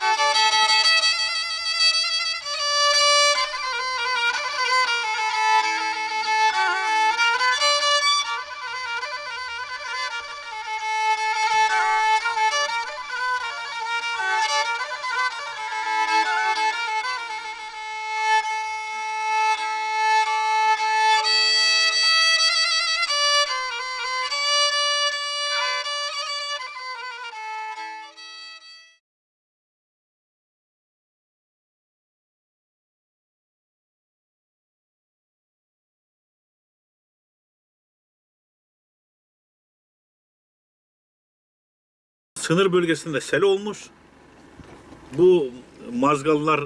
Thank you. Sınır bölgesinde sel olmuş. Bu mazgallar e,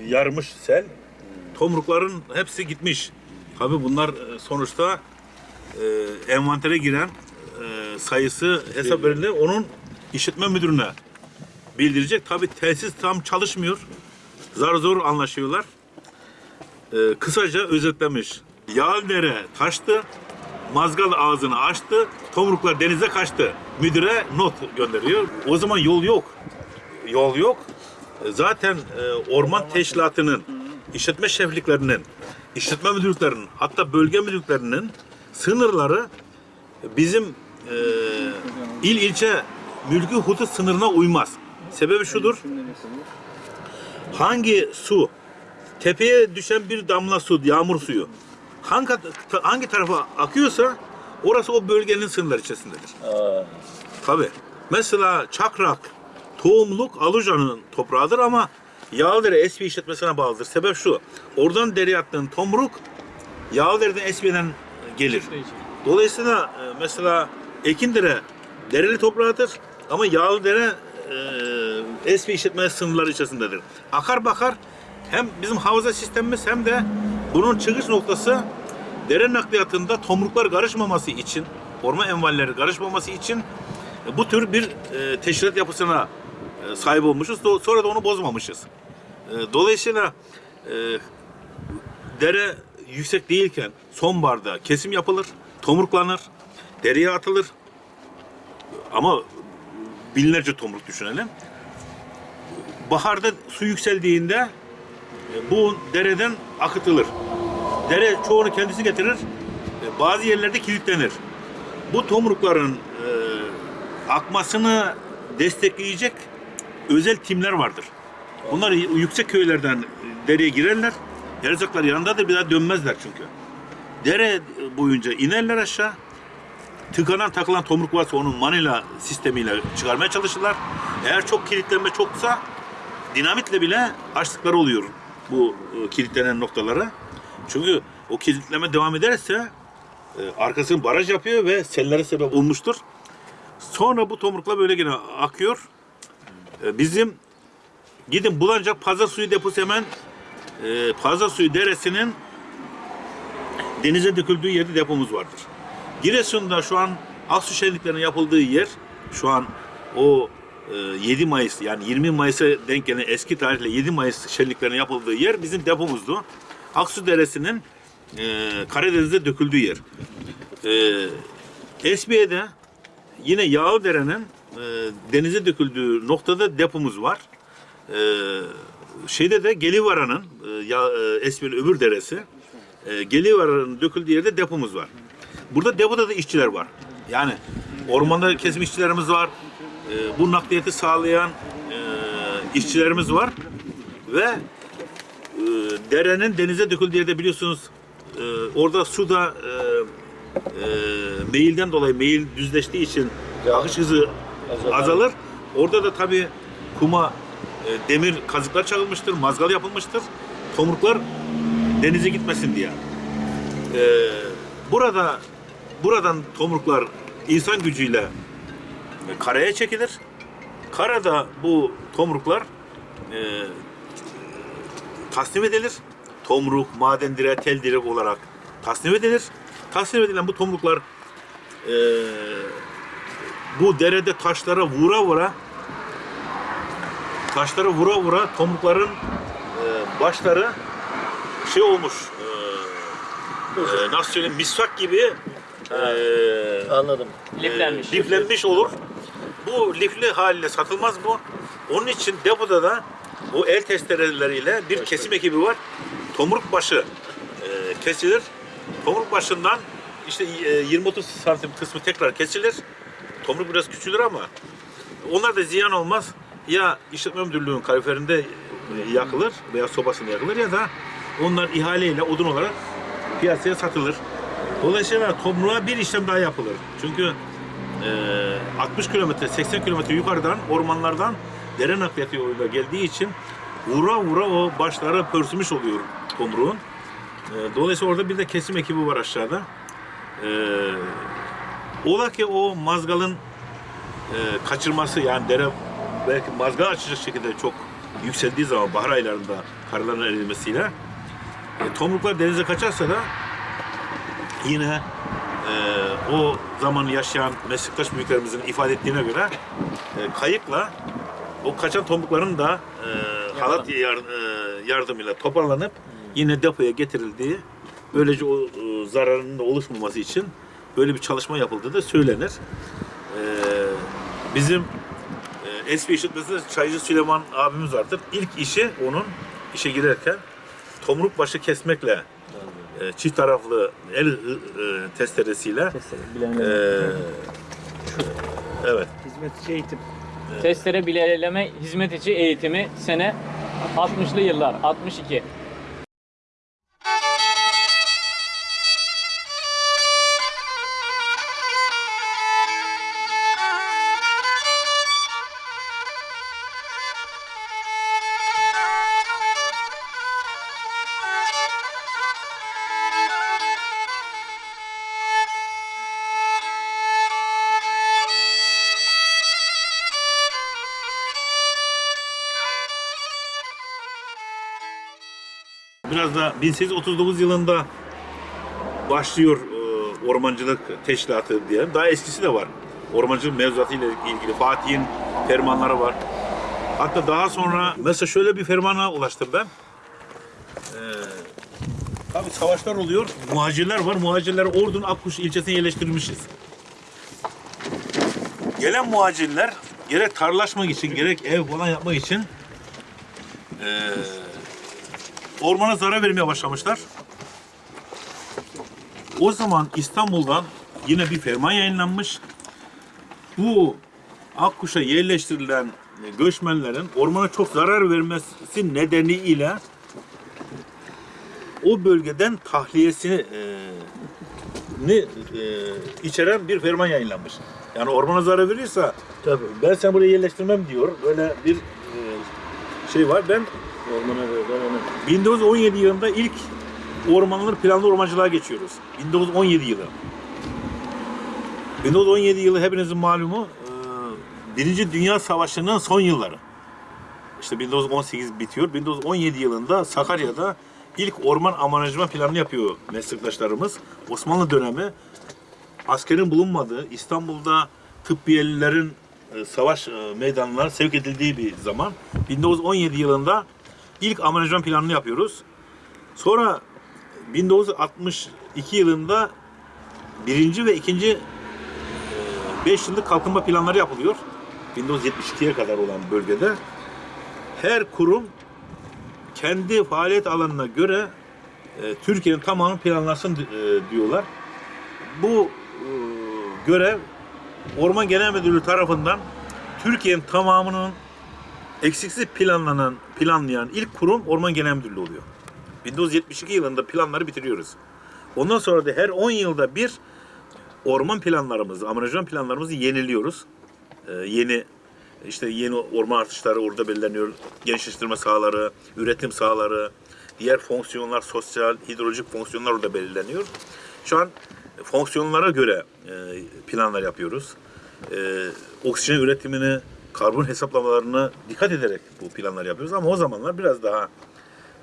e, yarmış sel. Tomrukların hepsi gitmiş. Tabi bunlar e, sonuçta e, envantere giren e, sayısı hesap verilir. Onun işletme müdürüne bildirecek. Tabi tesis tam çalışmıyor. Zar zor anlaşıyorlar. E, kısaca özetlemiş. Yağdere taştı, mazgal ağzını açtı, tomruklar denize kaçtı. Müdüre not gönderiyor. O zaman yol yok. Yol yok. E, Zaten e, orman teşkilatının, işletme şefliklerinin, işletme müdürlüklerinin, hatta bölge müdürlüklerinin sınırları bizim e, il ilçe mülkü hudut sınırına uymaz. Sebebi şudur. Hangi su tepeye düşen bir damla su, yağmur suyu hangi hangi tarafa akıyorsa orası o bölgenin sınırları içerisindedir. Tabi. Mesela Çakrak, tohumluk Aluca'nın toprağıdır ama Yağlıdere Esbi işletmesine bağlıdır. Sebep şu. Oradan dereye attığın tomruk Yağlıdere'den Esbi'den gelir. Dolayısıyla e, mesela Ekindere dereli toprağıdır ama Yağlıdere e, Esbi işletme sınırları içerisindedir. Akar bakar hem bizim havza sistemimiz hem de bunun çıkış noktası dere nakliyatında tomruklar karışmaması için, orman envalleri karışmaması için e, bu tür bir e, teşkilat yapısına e, sahip olmuşuz. Sonra da onu bozmamışız. E, dolayısıyla dere yüksek değilken sonbaharda kesim yapılır, tomruklanır, dereye atılır. Ama binlerce tomruk düşünelim. Baharda su yükseldiğinde bu dereden akıtılır. Dere çoğunu kendisi getirir. e, Bazı yerlerde kilitlenir. Bu tomrukların e, akmasını destekleyecek özel timler vardır. Bunlar y- yüksek köylerden e, dereye girerler. Erzaklar yanındadır bir daha dönmezler çünkü. Dere boyunca inerler aşağı. Tıkanan takılan tomruk varsa onun manila sistemiyle çıkarmaya çalışırlar. Eğer çok kilitlenme çoksa dinamitle bile açtıkları oluyor bu e, kilitlenen noktalara. Çünkü o kilitleme devam ederse e, arkasını baraj yapıyor ve sellere sebep olmuştur. Sonra bu tomrukla böyle yine akıyor. E, bizim gidin Bulancak Pazar Suyu deposu hemen e, Pazar Suyu deresinin denize döküldüğü yerde depomuz vardır. Giresun'da şu an Aksu şenliklerinin yapıldığı yer şu an o 7 Mayıs yani 20 Mayıs'a denk gelen eski tarihle 7 Mayıs şenliklerinin yapıldığı yer bizim depomuzdu. Aksu Deresi'nin e, Karadeniz'de döküldüğü yer. E, Esbiye'de yine Yağlıdere'nin e, denize döküldüğü noktada depomuz var. E, şeyde de Gelivara'nın e, e, Esbiye'nin öbür deresi e, Gelivara'nın döküldüğü yerde depomuz var. Burada depoda da işçiler var. Yani ormanda kesim işçilerimiz var. E, bu nakliyeti sağlayan e, işçilerimiz var. Ve e, derenin denize döküldüğü yerde biliyorsunuz e, orada su da e, e, meyilden dolayı meyil düzleştiği için akış hızı azalır. Orada da tabii kuma e, demir kazıklar çakılmıştır, mazgal yapılmıştır. Tomruklar denize gitmesin diye. E, burada buradan tomruklar insan gücüyle karaya çekilir. Karada bu tomruklar e, tasnim edilir. Tomruk, maden direği, tel direk olarak tasnim edilir. Tasnim edilen bu tomruklar e, bu derede taşlara vura vura taşlara vura vura tomrukların e, başları şey olmuş e, e, nasıl söyleyeyim misvak gibi e, Anladım. Liflenmiş. liflenmiş olur. Bu lifli haliyle satılmaz bu. Onun için depoda da o el testereleriyle bir kesim ekibi var. Tomruk başı e, kesilir. Tomruk başından işte e, 20-30 santim kısmı tekrar kesilir. Tomruk biraz küçülür ama onlar da ziyan olmaz. Ya işletme müdürlüğünün kaloriferinde e, yakılır veya sobasında yakılır ya da onlar ihaleyle odun olarak piyasaya satılır. Dolayısıyla tomruğa bir işlem daha yapılır. Çünkü e, 60 kilometre, 80 kilometre yukarıdan ormanlardan dere nakliyatı yoluyla geldiği için vura vura o başları pörsümüş oluyor tomruğun. E, dolayısıyla orada bir de kesim ekibi var aşağıda. E, ola ki o mazgalın e, kaçırması yani dere belki mazgal açacak şekilde çok yükseldiği zaman bahar aylarında karların erimesiyle e, tomruklar denize kaçarsa da yine e, o zaman yaşayan meslektaş büyüklerimizin ifade ettiğine göre e, kayıkla o kaçan tomrukların da e, halat yar- e, yardımıyla toparlanıp yine depoya getirildiği böylece o e, zararın da oluşmaması için böyle bir çalışma yapıldığı da söylenir. E, bizim e, eski işletmesinde Çaycı Süleyman abimiz vardır. İlk işi onun işe girerken tomruk başı kesmekle e, çift taraflı el e, testeresiyle Testere, e, evet Hizmetçi eğitim. Testere bileleme hizmet içi eğitimi sene 60'lı yıllar 62. biraz da 1839 yılında başlıyor e, ormancılık teşkilatı diye. Daha eskisi de var. Ormancılık mevzuatı ile ilgili Fatih'in fermanları var. Hatta daha sonra mesela şöyle bir fermana ulaştım ben. Ee, tabii savaşlar oluyor. Muhacirler var. Muhacirler Ordu'nun Akkuş ilçesine yerleştirilmişiz. Gelen muhacirler gerek tarlaşmak için gerek ev falan yapmak için eee ormana zarar vermeye başlamışlar. O zaman İstanbul'dan yine bir ferman yayınlanmış. Bu Akkuş'a yerleştirilen göçmenlerin ormana çok zarar vermesi nedeniyle o bölgeden tahliyesini e, e, içeren bir ferman yayınlanmış. Yani ormana zarar verirse Tabii. ben sen buraya yerleştirmem diyor. Böyle bir e, şey var. Ben Ormana onu. 1917 yılında ilk ormanları planlı ormancılığa geçiyoruz. 1917 yılı. 1917 yılı hepinizin malumu e, Birinci Dünya Savaşı'nın son yılları. İşte 1918 bitiyor. 1917 yılında Sakarya'da ilk orman amanajman planını yapıyor meslektaşlarımız. Osmanlı dönemi askerin bulunmadığı, İstanbul'da tıbbiyelilerin e, savaş e, meydanlarına sevk edildiği bir zaman. 1917 yılında ilk amanajman planını yapıyoruz. Sonra 1962 yılında birinci ve ikinci 5 yıllık kalkınma planları yapılıyor. 1972'ye kadar olan bölgede. Her kurum kendi faaliyet alanına göre e, Türkiye'nin tamamını planlasın e, diyorlar. Bu e, görev Orman Genel Müdürlüğü tarafından Türkiye'nin tamamının eksiksiz planlanan, planlayan ilk kurum Orman Genel Müdürlüğü oluyor. 1972 yılında planları bitiriyoruz. Ondan sonra da her 10 yılda bir orman planlarımızı, amenajman planlarımızı yeniliyoruz. Ee, yeni işte yeni orman artışları orada belirleniyor. Gençleştirme sahaları, üretim sahaları, diğer fonksiyonlar, sosyal, hidrolojik fonksiyonlar orada belirleniyor. Şu an fonksiyonlara göre e, planlar yapıyoruz. E, oksijen üretimini, karbon hesaplamalarını dikkat ederek bu planlar yapıyoruz. Ama o zamanlar biraz daha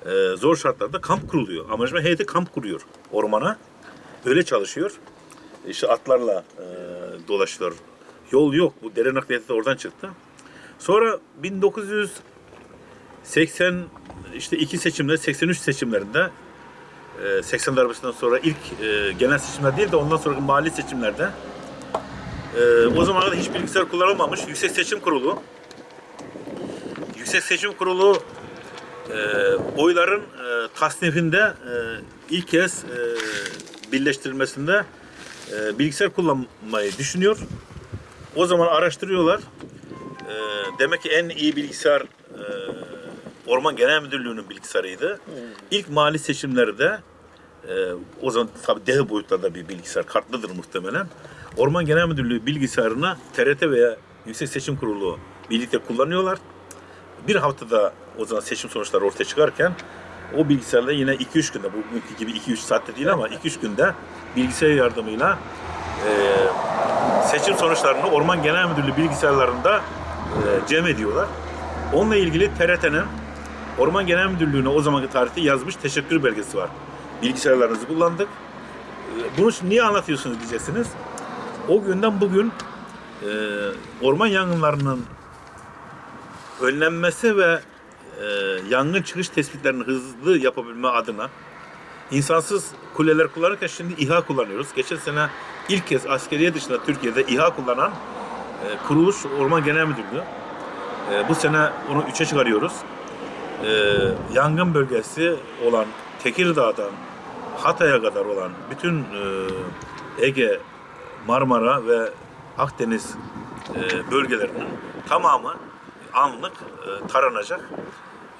e, zor şartlarda kamp kuruluyor. Amanajman heyeti kamp kuruyor ormana. Öyle çalışıyor. İşte atlarla e, dolaşıyor. Yol yok. Bu dere nakliyatı da oradan çıktı. Sonra 1980 işte iki seçimler, 83 seçimlerinde e, 80 darbesinden sonra ilk e, genel seçimler değil de ondan sonraki mahalli seçimlerde e, o zamana kadar hiç bilgisayar kullanılmamış Yüksek Seçim Kurulu Yüksek Seçim Kurulu e, oyların e, tasnifinde e, ilk kez e, birleştirilmesinde e, bilgisayar kullanmayı düşünüyor. O zaman araştırıyorlar. E, demek ki en iyi bilgisayar e, Orman Genel Müdürlüğü'nün bilgisayarıydı. İlk mali seçimleri de e, o zaman tabii dev boyutlarda bir bilgisayar kartlıdır muhtemelen. Orman Genel Müdürlüğü bilgisayarına TRT veya Yüksek Seçim Kurulu birlikte kullanıyorlar. Bir haftada o zaman seçim sonuçları ortaya çıkarken o bilgisayarla yine 2-3 günde, bugünkü gibi 2-3 saatte değil ama 2-3 günde bilgisayar yardımıyla e, seçim sonuçlarını Orman Genel Müdürlüğü bilgisayarlarında e, cem ediyorlar. Onunla ilgili TRT'nin Orman Genel Müdürlüğü'ne o zamanki tarihte yazmış teşekkür belgesi var. Bilgisayarlarınızı kullandık. E, Bunu niye anlatıyorsunuz diyeceksiniz. O günden bugün e, orman yangınlarının önlenmesi ve e, yangın çıkış tespitlerini hızlı yapabilme adına insansız kuleler kullanırken şimdi İHA kullanıyoruz. Geçen sene ilk kez askeriye dışında Türkiye'de İHA kullanan e, kuruluş Orman Genel Müdürlüğü. E, bu sene onu üçe çıkarıyoruz. E, yangın bölgesi olan Tekirdağ'dan Hatay'a kadar olan bütün e, Ege, Marmara ve Akdeniz e, bölgelerinin tamamı anlık e, taranacak.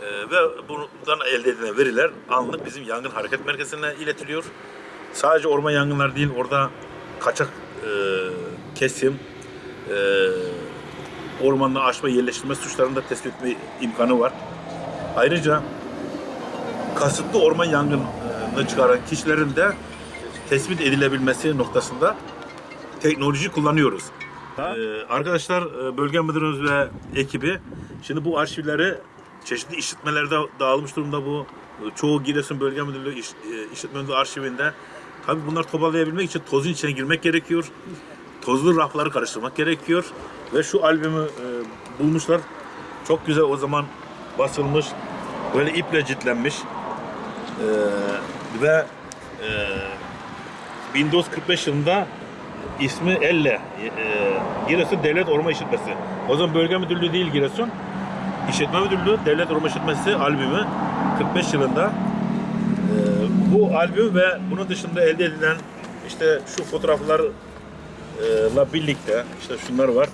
E, ve bundan elde edilen veriler anlık bizim yangın hareket merkezine iletiliyor. Sadece orman yangınları değil, orada kaçak e, kesim, e, ormanla aşma yerleştirme suçlarını da tespit etme imkanı var. Ayrıca kasıtlı orman yangını çıkaran kişilerin de tespit edilebilmesi noktasında teknoloji kullanıyoruz. Ee, arkadaşlar e, bölge müdürümüz ve ekibi şimdi bu arşivleri çeşitli işletmelerde dağılmış durumda bu. E, Çoğu Giresun Bölge Müdürlüğü iş, e, işletme müdürlüğü arşivinde. Tabii bunlar toparlayabilmek için tozun içine girmek gerekiyor. Tozlu rafları karıştırmak gerekiyor. Ve şu albümü e, bulmuşlar. Çok güzel o zaman basılmış. Böyle iple ciltlenmiş. E, ve e, 1945 yılında ismi Elle. E, Giresun Devlet Orman İşletmesi. O zaman bölge müdürlüğü değil Giresun. İşletme Müdürlüğü Devlet Orman İşletmesi albümü 45 yılında. E, bu albüm ve bunun dışında elde edilen işte şu fotoğraflarla birlikte işte şunlar var.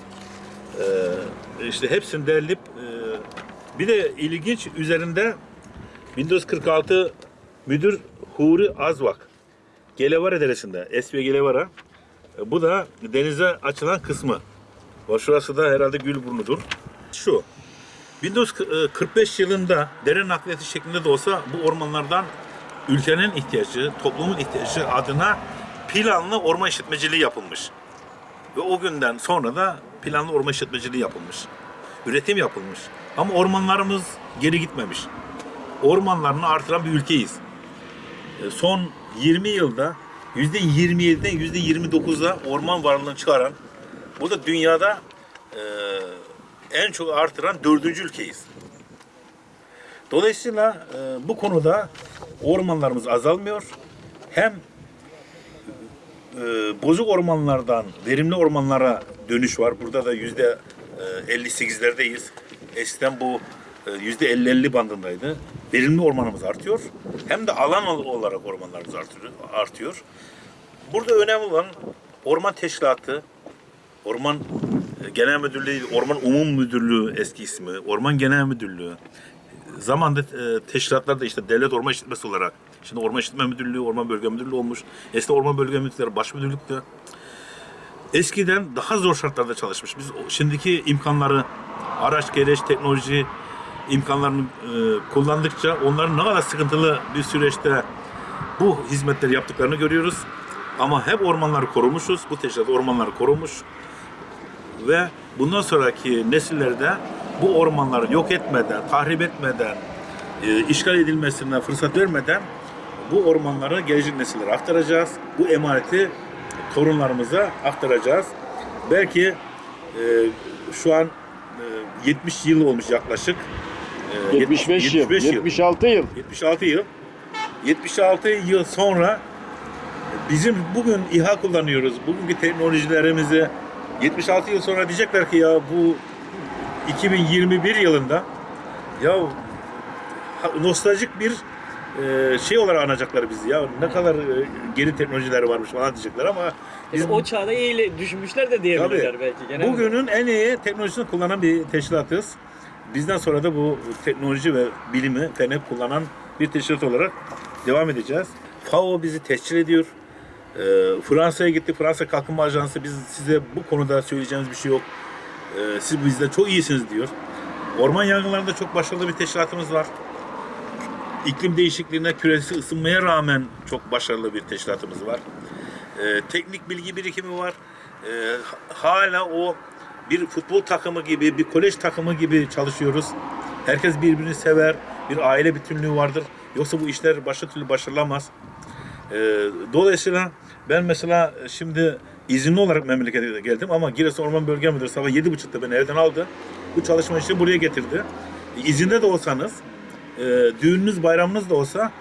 E, işte hepsini derleyip e, bir de ilginç üzerinde 1946 müdür Huri Azvak Gelevara Deresi'nde, Esviye Gelevara. Bu da denize açılan kısmı. Şurası da herhalde Gülburnu'dur. Şu. 1945 yılında dere nakliyatı şeklinde de olsa bu ormanlardan ülkenin ihtiyacı, toplumun ihtiyacı adına planlı orman işletmeciliği yapılmış. Ve o günden sonra da planlı orman işletmeciliği yapılmış. Üretim yapılmış. Ama ormanlarımız geri gitmemiş. Ormanlarını artıran bir ülkeyiz. E, Son 20 yılda %27'den %29'a orman varlığını çıkaran, bu da dünyada e, en çok artıran dördüncü ülkeyiz. Dolayısıyla e, bu konuda ormanlarımız azalmıyor. Hem e, bozuk ormanlardan verimli ormanlara dönüş var. Burada da yüzde e, 58'lerdeyiz. Eskiden bu e, 50-50 bandındaydı. Verimli ormanımız artıyor. Hem de alan olarak ormanlarımız artıyor. Burada önemli olan orman teşkilatı, orman e, genel müdürlüğü, orman umum müdürlüğü eski ismi, orman genel müdürlüğü. Zamanda e, teşkilatlar da işte devlet orman işletmesi olarak. Şimdi orman işletme müdürlüğü, orman bölge müdürlüğü olmuş. Eskiden orman bölge müdürlükleri baş müdürlüktü. Eskiden daha zor şartlarda çalışmış. Biz şimdiki imkanları, araç, gereç, teknoloji imkanlarını e, kullandıkça onların ne kadar sıkıntılı bir süreçte bu hizmetleri yaptıklarını görüyoruz. Ama hep ormanları korumuşuz. Bu teşkilat ormanları korumuş. Ve bundan sonraki nesillerde bu ormanları yok etmeden, tahrip etmeden, e, işgal edilmesine fırsat vermeden bu ormanları gelecek nesillere aktaracağız. Bu emaneti torunlarımıza aktaracağız. Belki e, şu an e, 70 yıl olmuş yaklaşık. E, 75 yıl, 76 yıl. 76 yıl. 76 yıl sonra bizim bugün İHA kullanıyoruz. Bugünkü teknolojilerimizi 76 yıl sonra diyecekler ki ya bu 2021 yılında Ya nostaljik bir e, şey olarak anacaklar bizi ya. Ne kadar geri teknolojiler varmış falan diyecekler ama biz o çağda iyi düşmüşler de diyebilirler belki. Genel bugünün en iyi teknolojisini kullanan bir teşkilatız. Bizden sonra da bu teknoloji ve bilimi feni kullanan bir teşkilat olarak devam edeceğiz. FAO bizi tescil ediyor. Ee, Fransa'ya gitti. Fransa Kalkınma Ajansı biz size bu konuda söyleyeceğimiz bir şey yok. Ee, siz bizden çok iyisiniz diyor. Orman yangınlarında çok başarılı bir teşkilatımız var. İklim değişikliğine, küresel ısınmaya rağmen çok başarılı bir teşkilatımız var. Ee, teknik bilgi birikimi var. Ee, hala o bir futbol takımı gibi, bir kolej takımı gibi çalışıyoruz. Herkes birbirini sever, bir aile bütünlüğü vardır. Yoksa bu işler başka türlü başarılamaz. Ee, dolayısıyla ben mesela şimdi izinli olarak memlekete geldim ama Giresun Orman Bölge Müdürü sabah 7.30'da beni evden aldı. Bu çalışma için buraya getirdi. İzinde de olsanız, e, düğününüz, bayramınız da olsa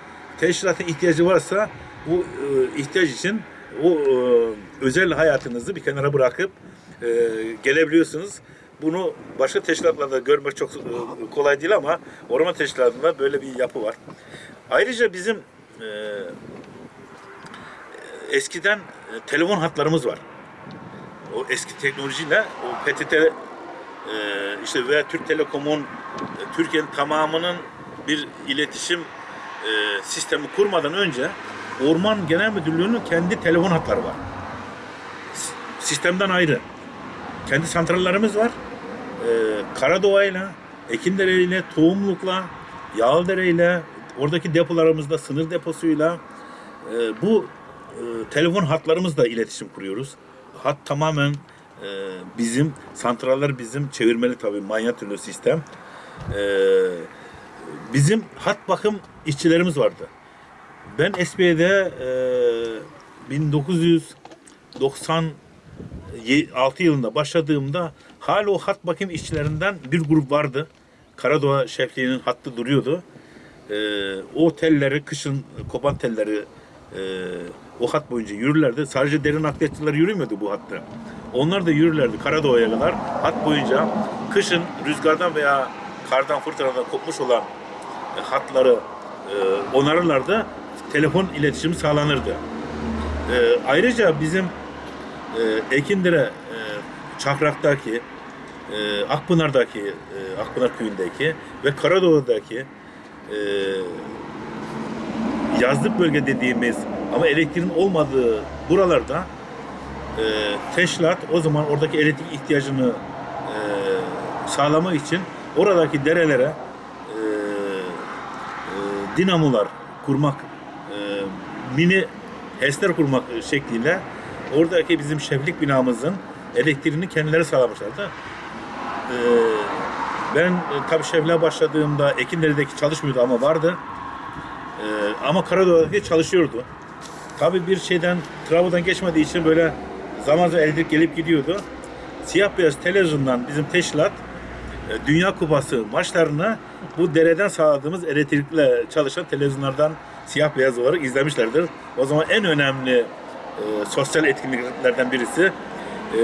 teşkilatın ihtiyacı varsa bu e, ihtiyaç için o e, özel hayatınızı bir kenara bırakıp e, gelebiliyorsunuz. Bunu başka teşkilatlarda görmek çok e, kolay değil ama orman teşkilatında böyle bir yapı var. Ayrıca bizim e, eskiden e, telefon hatlarımız var. O eski teknolojiyle o PTT e, işte veya Türk Telekom'un e, Türkiye'nin tamamının bir iletişim e, sistemi kurmadan önce Orman Genel Müdürlüğü'nün kendi telefon hatları var. Sistemden ayrı. Kendi santrallerimiz var. E, Karadoğa'yla, Ekindere'yle, Tohumluk'la, Yağlıdere'yle, oradaki depolarımızda sınır deposuyla e, bu e, telefon hatlarımızla iletişim kuruyoruz. Hat tamamen e, bizim, santraller bizim, çevirmeli tabii manyetürlü sistem. E, bizim hat bakım işçilerimiz vardı. Ben SB'de e, 1996 yılında başladığımda hala o hat bakım işçilerinden bir grup vardı. Karadoğa şefliğinin hattı duruyordu. E, o telleri, kışın kopan telleri e, o hat boyunca yürürlerdi. Sadece derin nakliyatçılar yürümüyordu bu hatta. Onlar da yürürlerdi Karadoğa'ya kadar. Hat boyunca kışın rüzgardan veya kardan fırtınadan kopmuş olan e, hatları e, onarırlardı. Telefon iletişimi sağlanırdı. E, ayrıca bizim e, Ekindire e, Çakrak'taki e, Akpınar'daki e, Akpınar köyündeki ve Karadoğu'daki e, yazlık bölge dediğimiz ama elektriğin olmadığı buralarda e, teşkilat o zaman oradaki elektrik ihtiyacını e, sağlamak için oradaki derelere e, e, dinamolar kurmak, e, mini HES'ler kurmak şekliyle oradaki bizim şeflik binamızın elektriğini kendileri sağlamışlardı. E, ben e, tabii şefliğe başladığımda Ekinler'deki çalışmıyordu ama vardı. E, ama Karadağ'daki çalışıyordu. Tabii bir şeyden, Trabzon'dan geçmediği için böyle zaman zaman elektrik gelip gidiyordu. Siyah beyaz televizyondan bizim teşkilat e, Dünya Kupası maçlarını bu dereden sağladığımız elektrikle çalışan televizyonlardan siyah beyaz olarak izlemişlerdir. O zaman en önemli e, sosyal etkinliklerden birisi. E,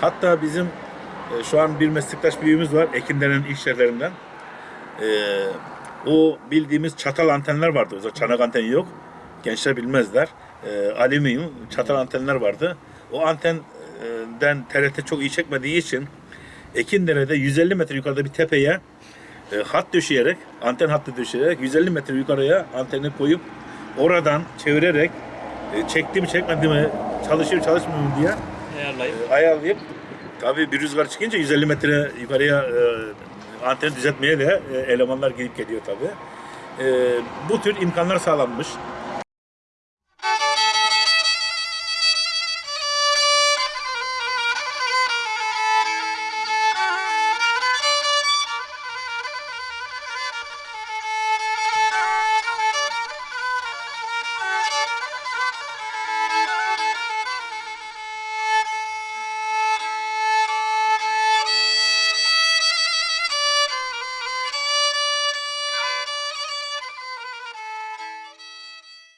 hatta bizim e, şu an bir meslektaş büyüğümüz var Ekinler'in ilk şehirlerinden. E, o bildiğimiz çatal antenler vardı. O çanak anteni yok. Gençler bilmezler. E, alüminyum çatal antenler vardı. O antenden TRT çok iyi çekmediği için Ekindere'de 150 metre yukarıda bir tepeye e, hat döşeyerek, anten hattı döşeyerek 150 metre yukarıya anteni koyup oradan çevirerek e, çekti mi çekmedi mi çalışıyor çalışmıyor mu diye ayarlayıp. e, ayarlayıp tabii bir rüzgar çıkınca 150 metre yukarıya e, anteni düzeltmeye de e, elemanlar gelip geliyor tabii. E, bu tür imkanlar sağlanmış.